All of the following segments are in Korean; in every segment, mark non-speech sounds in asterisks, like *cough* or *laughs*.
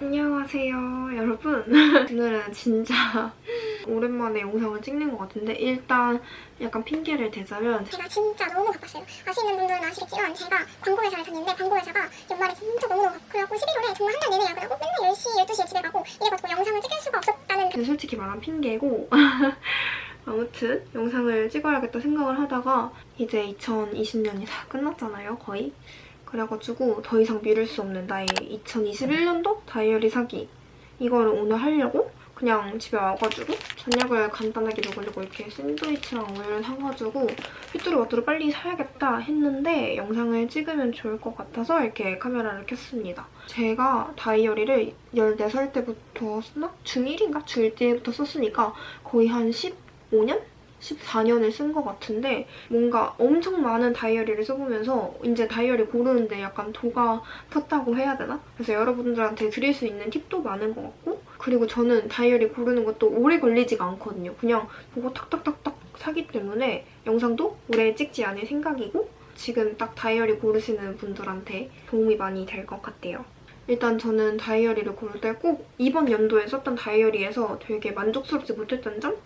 안녕하세요 여러분 *laughs* 오늘은 진짜 *laughs* 오랜만에 영상을 찍는 것 같은데 일단 약간 핑계를 대자면 제가 진짜 너무 바빴어요. 아시는 분들은 아시겠지만 제가 광고회사를 다녔는데 광고회사가 연말에 진짜 너무너무 바쁘고 그래갖고 11월에 정말 한 달 내내 야근하고 맨날 10시, 12시에 집에 가고 이래가지고 영상을 찍을 수가 없었다는 근데 솔직히 말하면 핑계고 *laughs* 아무튼 영상을 찍어야겠다 생각을 하다가 이제 2020년이 다 끝났잖아요 거의 그래가지고 더 이상 미룰 수 없는 나의 2021년도 다이어리 사기 이거를 오늘 하려고 그냥 집에 와가지고 저녁을 간단하게 먹으려고 이렇게 샌드위치랑 우유를 사가지고 휘뚜루마뚜루 빨리 사야겠다 했는데 영상을 찍으면 좋을 것 같아서 이렇게 카메라를 켰습니다. 제가 다이어리를 14살 때부터 썼나? 중1인가? 중1 때부터 썼으니까 거의 한 15년? 14년을 쓴 것 같은데 뭔가 엄청 많은 다이어리를 써보면서 이제 다이어리 고르는데 약간 도가 텄다고 해야 되나? 그래서 여러분들한테 드릴 수 있는 팁도 많은 것 같고 그리고 저는 다이어리 고르는 것도 오래 걸리지가 않거든요. 그냥 보고 탁탁탁탁 사기 때문에 영상도 오래 찍지 않을 생각이고 지금 딱 다이어리 고르시는 분들한테 도움이 많이 될 것 같아요. 일단 저는 다이어리를 고를 때 꼭 이번 연도에 썼던 다이어리에서 되게 만족스럽지 못했던 점?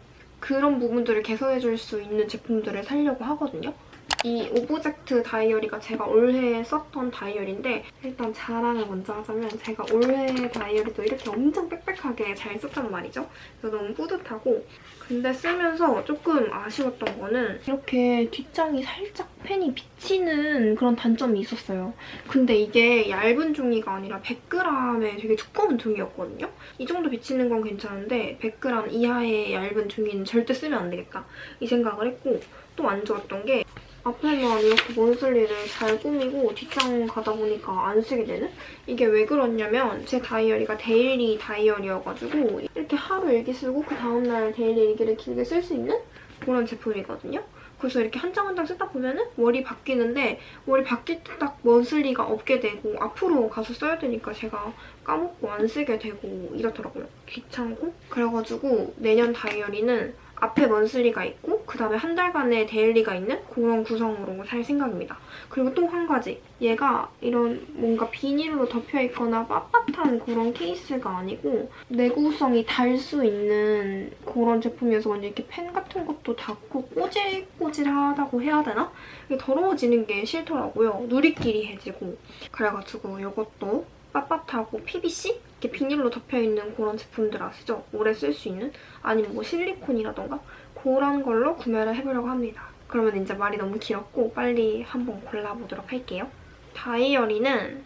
그런 부분들을 개선해 줄 수 있는 제품들을 사려고 하거든요. 이 오브젝트 다이어리가 제가 올해 썼던 다이어리인데 일단 자랑을 먼저 하자면 제가 올해 다이어리도 이렇게 엄청 빽빽하게 잘 썼단 말이죠. 그래서 너무 뿌듯하고 근데 쓰면서 조금 아쉬웠던 거는 이렇게 뒷장이 살짝 펜이 비치는 그런 단점이 있었어요. 근데 이게 얇은 종이가 아니라 100g의 되게 두꺼운 종이였거든요. 이 정도 비치는 건 괜찮은데 100g 이하의 얇은 종이는 절대 쓰면 안 되겠다 이 생각을 했고 또 안 좋았던 게 앞에만 이렇게 원슬리를 잘 꾸미고 뒷장 가다 보니까 안 쓰게 되는? 이게 왜 그렇냐면 제 다이어리가 daily 다이어리여가지고 이렇게 하루 일기 쓰고 그 다음날 daily 일기를 길게 쓸 수 있는 그런 제품이거든요. 그래서 이렇게 한 장 한 장 쓰다 보면은 월이 바뀌는데 월이 바뀔 때 딱 monthly가 없게 되고 앞으로 가서 써야 되니까 제가 까먹고 안 쓰게 되고 이렇더라고요. 귀찮고. 그래가지고 내년 다이어리는 앞에 monthly가 있고 그 다음에 한 달간의 daily가 있는 그런 구성으로 살 생각입니다. 그리고 또 한 가지. 얘가 이런 뭔가 비닐로 덮여있거나 빳빳한 그런 케이스가 아니고 내구성이 달 수 있는 그런 제품이어서 이렇게 펜 같은 것도 닿고 꼬질꼬질하다고 해야 되나? 이게 더러워지는 게 싫더라고요. 누리끼리 해지고. 그래가지고 이것도 빳빳하고 PVC? 이렇게 비닐로 덮여있는 그런 제품들 아시죠? 오래 쓸 수 있는? 아니면 뭐 실리콘이라던가 그런 걸로 구매를 해보려고 합니다. 그러면 이제 말이 너무 길었고 빨리 한번 골라보도록 할게요. 다이어리는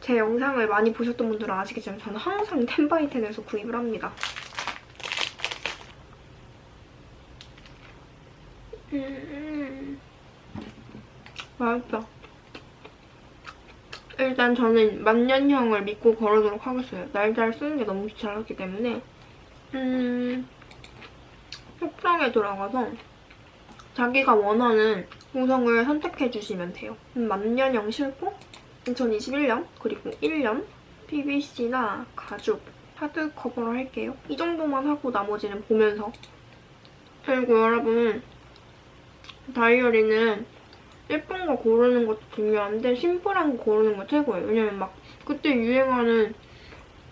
제 영상을 많이 보셨던 분들은 아시겠지만 저는 항상 텐바이텐에서 구입을 합니다. 음, 맛있다. 일단 저는 만년형을 믿고 걸어도록 하겠어요. 날짜를 쓰는 게 너무 귀찮았기 때문에 음... 속상에 들어가서 자기가 원하는 구성을 선택해주시면 돼요. 음, 만년형 실고 2021년 그리고 1년 PVC나 가죽 하드 커버로 할게요. 이 정도만 하고 나머지는 보면서 그리고 여러분 다이어리는 예쁜 거 고르는 것도 중요한데 심플한 거 고르는 거 최고예요. 왜냐면 막 그때 유행하는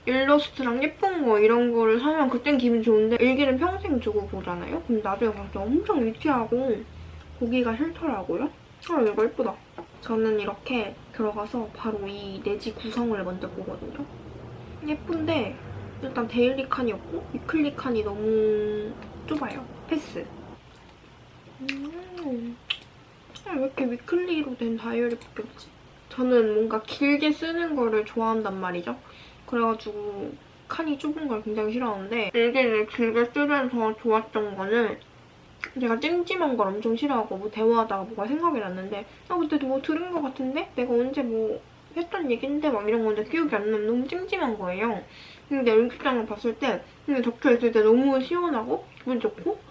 일러스트랑 예쁜 거 이런 거를 사면 그땐 기분 좋은데 일기는 평생 두고 보잖아요? 근데 나중에 때 엄청 유치하고 보기가 싫더라고요. 아 이거 예쁘다. 저는 이렇게 들어가서 바로 이 내지 구성을 먼저 보거든요. 예쁜데 일단 daily 칸이 없고 weekly 칸이 너무 좁아요. 패스. 음. 왜 이렇게 위클리로 된 다이어리밖에 없지? 저는 뭔가 길게 쓰는 거를 좋아한단 말이죠. 그래가지고 칸이 좁은 걸 굉장히 싫어하는데 일기를 길게 쓰면서 좋았던 거는 제가 찜찜한 걸 엄청 싫어하고 뭐 대화하다가 뭐가 생각이 났는데 아 그때 뭐 들은 것 같은데? 내가 언제 뭐 했던 얘긴데 막 이런 건데 기억이 안 나면 너무 찜찜한 거예요. 근데 일기장을 봤을 때 근데 적혀있을 때 너무 시원하고 기분 좋고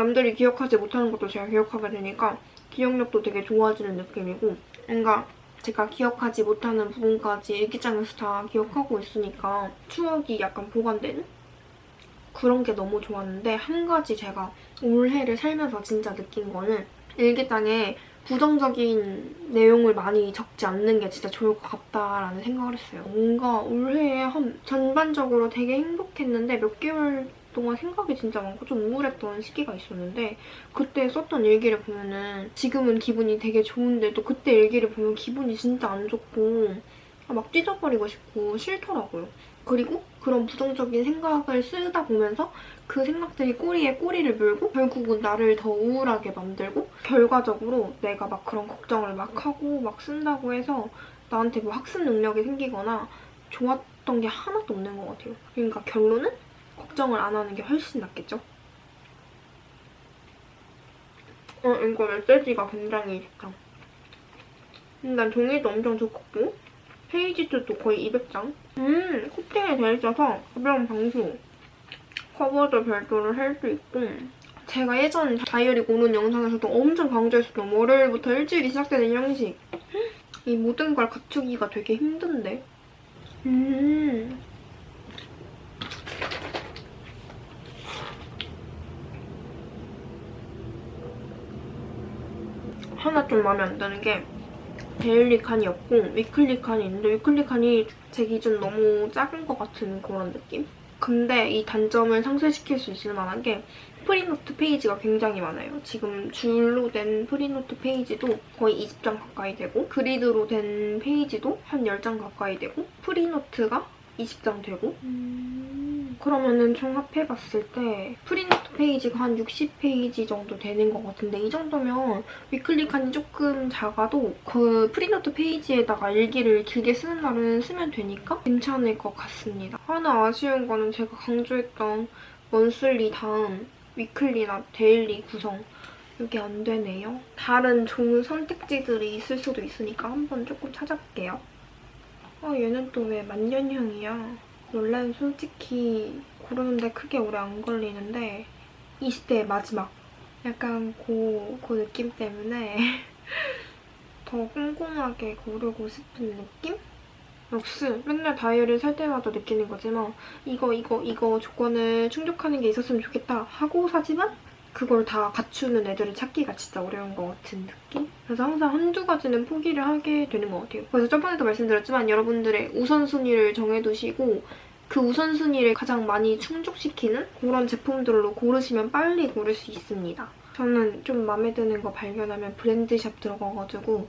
남들이 기억하지 못하는 것도 제가 기억하게 되니까 기억력도 되게 좋아지는 느낌이고 뭔가 제가 기억하지 못하는 부분까지 일기장에서 다 기억하고 있으니까 추억이 약간 보관되는? 그런 게 너무 좋았는데 한 가지 제가 올해를 살면서 진짜 느낀 거는 일기장에 부정적인 내용을 많이 적지 않는 게 진짜 좋을 것 같다라는 생각을 했어요. 뭔가 올해에 한 전반적으로 되게 행복했는데 몇 개월 동안 생각이 진짜 많고 좀 우울했던 시기가 있었는데 그때 썼던 일기를 보면은 지금은 기분이 되게 좋은데 또 그때 일기를 보면 기분이 진짜 안 좋고 막 찢어버리고 싶고 싫더라고요. 그리고 그런 부정적인 생각을 쓰다 보면서 그 생각들이 꼬리에 꼬리를 물고 결국은 나를 더 우울하게 만들고 결과적으로 내가 막 그런 걱정을 막 하고 막 쓴다고 해서 나한테 뭐 학습 능력이 생기거나 좋았던 게 하나도 없는 것 같아요. 그러니까 결론은 걱정을 안 하는 게 훨씬 낫겠죠? 어, 이거 메시지가 굉장히 좋다. 일단 종이도 엄청 두껍고 페이지 수도 거의 200장. 음, 코팅이 되어 있어서 가벼운 방수. 커버도 별도로 할 수 있고 제가 예전 다이어리 고른 영상에서도 엄청 강조했었던 월요일부터 일주일이 시작되는 형식. 이 모든 걸 갖추기가 되게 힘든데. 음. 하나 좀 마음에 안 드는 게 daily 칸이 없고 weekly 칸이 있는데 weekly 칸이 제 기준 너무 작은 것 같은 그런 느낌? 근데 이 단점을 상쇄시킬 수 있을 만한 게 free note 페이지가 굉장히 많아요. 지금 줄로 된 free note 페이지도 거의 20장 가까이 되고 grid로 된 페이지도 한 10장 가까이 되고 free note가 20장 되고 음, 그러면은 총 합해봤을 때 free note 페이지가 한 60페이지 정도 되는 것 같은데 이 정도면 weekly 칸이 조금 작아도 그 free note 페이지에다가 일기를 길게 쓰는 날은 쓰면 되니까 괜찮을 것 같습니다. 하나 아쉬운 거는 제가 강조했던 monthly 다음 weekly나 daily 구성 이게 안 되네요. 다른 좋은 선택지들이 있을 수도 있으니까 한번 조금 찾아볼게요. 아 얘는 또 왜 만년형이야? 원래는 솔직히 고르는데 크게 오래 안 걸리는데 20대의 마지막 약간 그, 그 느낌 때문에 *laughs* 더 꼼꼼하게 고르고 싶은 느낌? 역시 맨날 다이어리를 살 때마다 느끼는 거지만 이거 이거 이거 조건을 충족하는 게 있었으면 좋겠다 하고 사지만 그걸 다 갖추는 애들을 찾기가 진짜 어려운 것 같은 느낌? 그래서 항상 한두 가지는 포기를 하게 되는 것 같아요. 그래서 저번에도 말씀드렸지만 여러분들의 우선순위를 정해두시고 그 우선순위를 가장 많이 충족시키는 그런 제품들로 고르시면 빨리 고를 수 있습니다. 저는 좀 마음에 드는 거 발견하면 브랜드샵 들어가가지고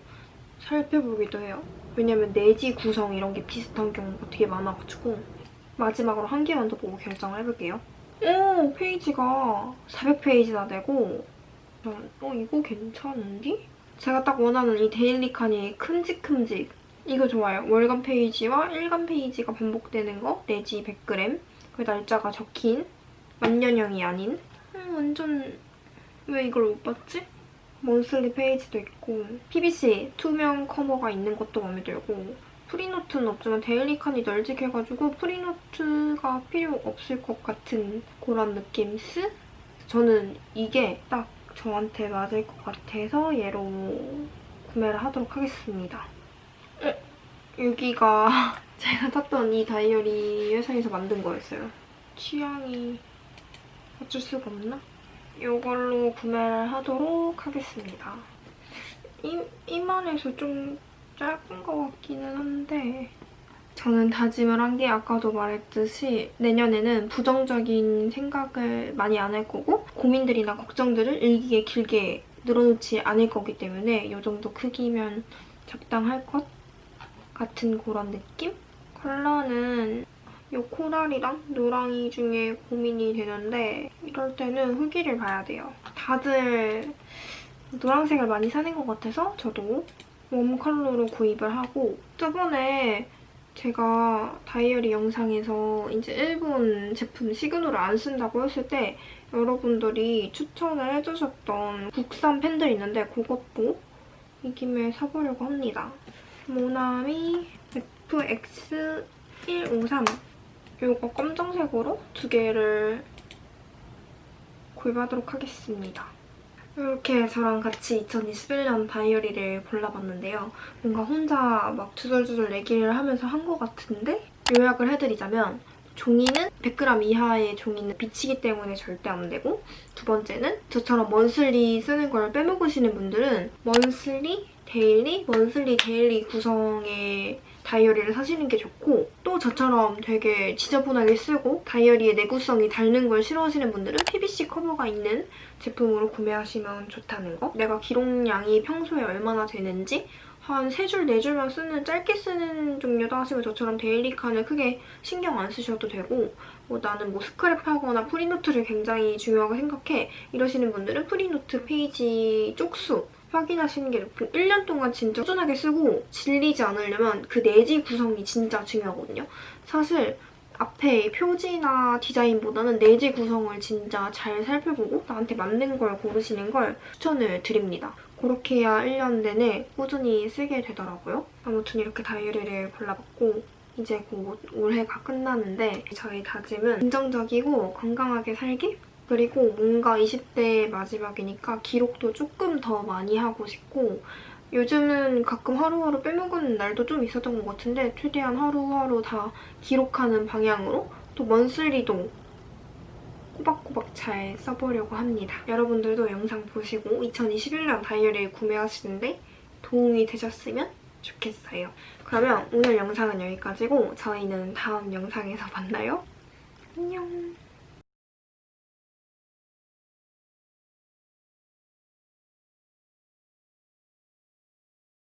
살펴보기도 해요. 왜냐면 내지 구성 이런 게 비슷한 경우가 되게 많아가지고 마지막으로 한 개만 더 보고 결정을 해볼게요. 오! 페이지가 400페이지나 되고 전, 어 이거 괜찮은디? 제가 딱 원하는 이 daily 칸이 큼직큼직 이거 좋아요. 월간 페이지와 일간 페이지가 반복되는 거 내지 100g 그 날짜가 적힌 만년형이 아닌 음, 완전 왜 이걸 못 봤지? monthly 페이지도 있고 PVC 투명 커버가 있는 것도 마음에 들고 free note는 없지만 daily 칸이 널찍해가지고 free note가 필요 없을 것 같은 그런 느낌스? 저는 이게 딱 저한테 맞을 것 같아서 얘로 구매를 하도록 하겠습니다. 어? 여기가 *laughs* 제가 샀던 이 다이어리 회사에서 만든 거였어요. 취향이 어쩔 수가 없나? 이걸로 구매를 하도록 하겠습니다. 이, 이만해서 좀 짧은 것 같기는 한데 저는 다짐을 한 게 아까도 말했듯이 내년에는 부정적인 생각을 많이 안 할 거고 고민들이나 걱정들을 일기에 길게 늘어놓지 않을 거기 때문에 이 정도 크기면 적당할 것 같은 그런 느낌? 컬러는 이 코랄이랑 노랑이 중에 고민이 되는데 이럴 때는 후기를 봐야 돼요. 다들 노란색을 많이 사는 것 같아서 저도 웜 컬러로 구입을 하고 저번에 제가 다이어리 영상에서 이제 일본 제품 시그널을 안 쓴다고 했을 때 여러분들이 추천을 해주셨던 국산 펜들 있는데 그것도 이 김에 사보려고 합니다. 모나미 FX153 이거 검정색으로 두 개를 구입하도록 하겠습니다. 이렇게 저랑 같이 2021년 다이어리를 골라봤는데요. 뭔가 혼자 막 주절주절 얘기를 하면서 한 것 같은데 요약을 해드리자면 종이는 100g 이하의 종이는 비치기 때문에 절대 안 되고 두 번째는 저처럼 monthly 쓰는 걸 빼먹으시는 분들은 monthly, daily, monthly, daily 구성의 다이어리를 사시는 게 좋고 또 저처럼 되게 지저분하게 쓰고 다이어리에 내구성이 닳는 걸 싫어하시는 분들은 PVC 커버가 있는 제품으로 구매하시면 좋다는 거. 내가 기록량이 평소에 얼마나 되는지 한 3줄, 4줄만 쓰는 짧게 쓰는 종류다 하시면 저처럼 daily 칸을 크게 신경 안 쓰셔도 되고 뭐 나는 뭐 스크랩하거나 free note를 굉장히 중요하게 생각해 이러시는 분들은 free note 페이지 쪽수 확인하시는 게 좋고 1년 동안 진짜 꾸준하게 쓰고 질리지 않으려면 그 내지 구성이 진짜 중요하거든요. 사실 앞에 표지나 디자인보다는 내지 구성을 진짜 잘 살펴보고 나한테 맞는 걸 고르시는 걸 추천을 드립니다. 그렇게 해야 1년 내내 꾸준히 쓰게 되더라고요. 아무튼 이렇게 다이어리를 골라봤고 이제 곧 올해가 끝나는데 저희 다짐은 긍정적이고 건강하게 살기? 그리고 뭔가 20대 마지막이니까 기록도 조금 더 많이 하고 싶고 요즘은 가끔 하루하루 빼먹은 날도 좀 있었던 것 같은데 최대한 하루하루 다 기록하는 방향으로 또 먼슬리도 꼬박꼬박 잘 써보려고 합니다. 여러분들도 영상 보시고 2021년 다이어리 구매하시는데 도움이 되셨으면 좋겠어요. 그러면 오늘 영상은 여기까지고 저희는 다음 영상에서 만나요. 안녕.